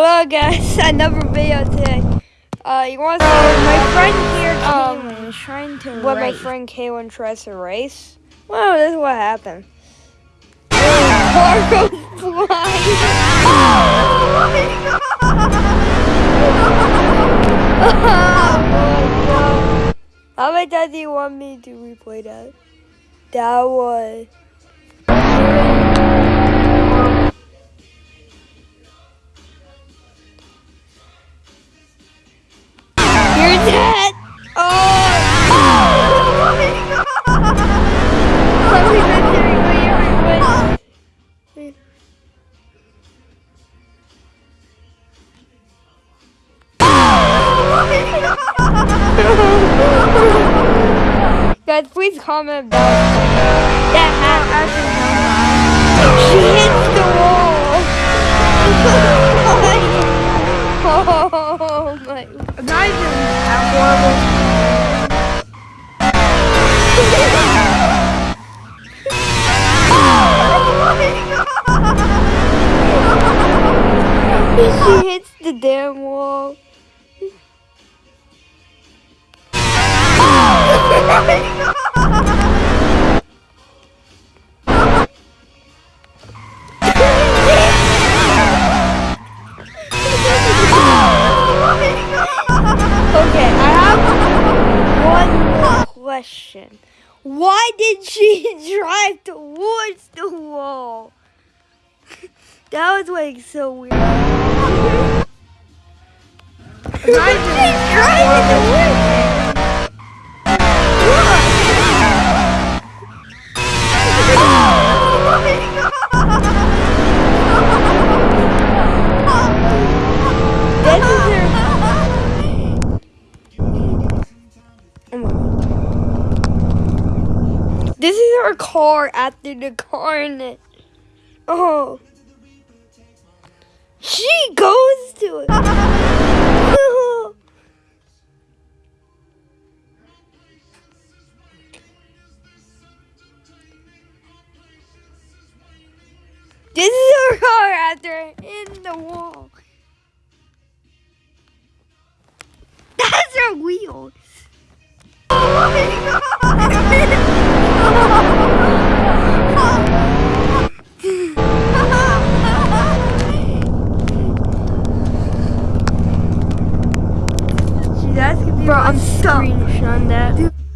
Hello guys, another video today. Uh, you want to see my friend here, um, is trying to what my friend Kaylin tries to race? Well, this is what happened. Car goes flying. Oh my god. How many times do you want me to replay that? That was. Guys, please comment about that happened. She hits the wall! oh my Not even that horrible. she hits the damn wall. question. Why did she drive towards the wall? That was like so weird. This is our car after the carnage. Oh. She goes to it. this is our car after in the wall. That's her wheels. She's I'm stuff. screenshotting that. Oh,